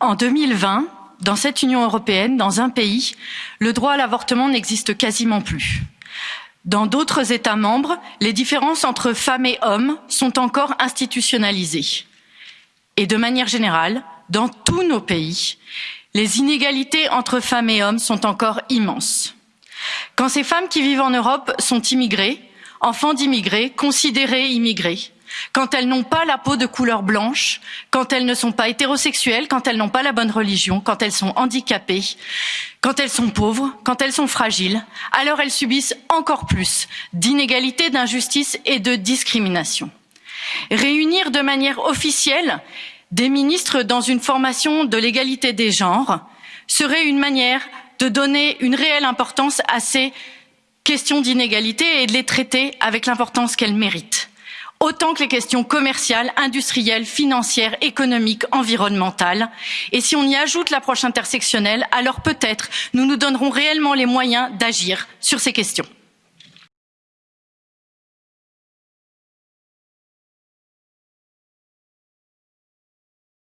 En 2020, dans cette Union européenne, dans un pays, le droit à l'avortement n'existe quasiment plus. Dans d'autres États membres, les différences entre femmes et hommes sont encore institutionnalisées. Et de manière générale, dans tous nos pays, les inégalités entre femmes et hommes sont encore immenses. Quand ces femmes qui vivent en Europe sont immigrées, enfants d'immigrés, considérées immigrées, quand elles n'ont pas la peau de couleur blanche, quand elles ne sont pas hétérosexuelles, quand elles n'ont pas la bonne religion, quand elles sont handicapées, quand elles sont pauvres, quand elles sont fragiles, alors elles subissent encore plus d'inégalités, d'injustices et de discrimination. Réunir de manière officielle des ministres dans une formation de l'égalité des genres serait une manière de donner une réelle importance à ces questions d'inégalité et de les traiter avec l'importance qu'elles méritent autant que les questions commerciales industrielles financières économiques environnementales et si on y ajoute l'approche intersectionnelle alors peut être nous nous donnerons réellement les moyens d'agir sur ces questions.